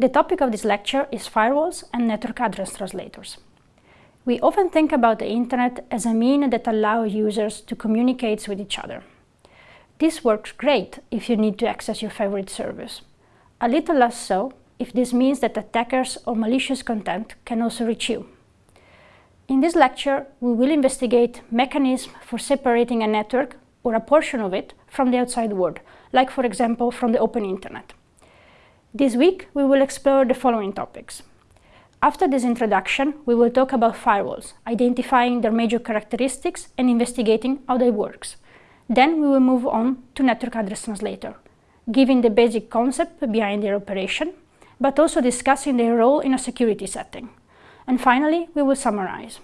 The topic of this lecture is firewalls and network address translators. We often think about the internet as a mean that allows users to communicate with each other. This works great if you need to access your favorite service. A little less so if this means that attackers or malicious content can also reach you. In this lecture, we will investigate mechanisms for separating a network or a portion of it from the outside world, like for example from the open internet. This week, we will explore the following topics. After this introduction, we will talk about firewalls, identifying their major characteristics and investigating how they work. Then we will move on to network address translator, giving the basic concept behind their operation, but also discussing their role in a security setting. And finally, we will summarize.